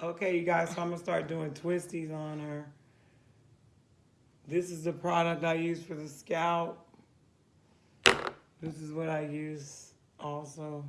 Okay, you guys, so I'm gonna start doing twisties on her. This is the product I use for the scalp. This is what I use also.